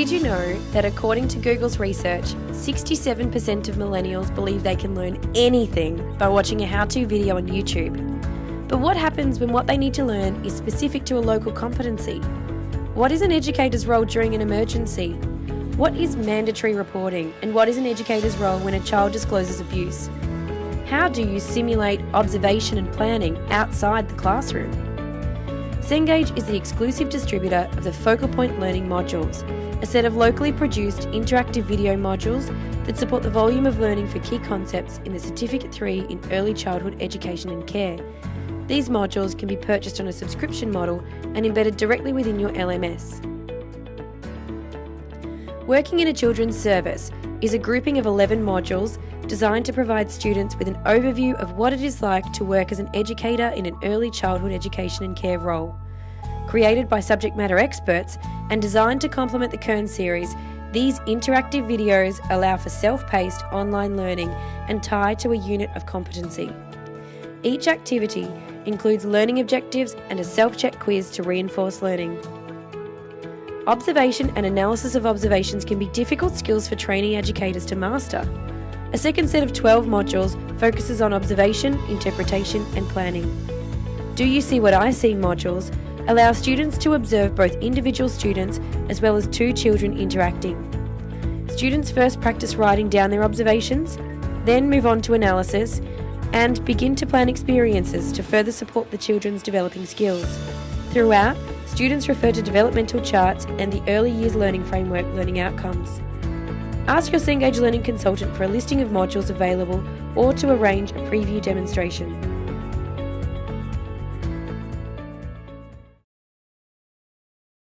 Did you know that according to Google's research, 67% of millennials believe they can learn anything by watching a how to video on YouTube? But what happens when what they need to learn is specific to a local competency? What is an educator's role during an emergency? What is mandatory reporting and what is an educator's role when a child discloses abuse? How do you simulate observation and planning outside the classroom? Cengage is the exclusive distributor of the Focal Point Learning modules, a set of locally produced interactive video modules that support the volume of learning for key concepts in the Certificate 3 in Early Childhood Education and Care. These modules can be purchased on a subscription model and embedded directly within your LMS. Working in a Children's Service is a grouping of 11 modules designed to provide students with an overview of what it is like to work as an educator in an early childhood education and care role. Created by subject matter experts and designed to complement the Kearns series, these interactive videos allow for self paced online learning and tie to a unit of competency. Each activity includes learning objectives and a self check quiz to reinforce learning. Observation and analysis of observations can be difficult skills for trainee educators to master. A second set of 12 modules focuses on observation, interpretation, and planning. Do You See What I See modules allow students to observe both individual students as well as two children interacting. Students first practice writing down their observations, then move on to analysis, and begin to plan experiences to further support the children's developing skills. Throughout, students refer to developmental charts and the early years learning framework learning outcomes. Ask your Cengage Learning consultant for a listing of modules available or to arrange a preview demonstration.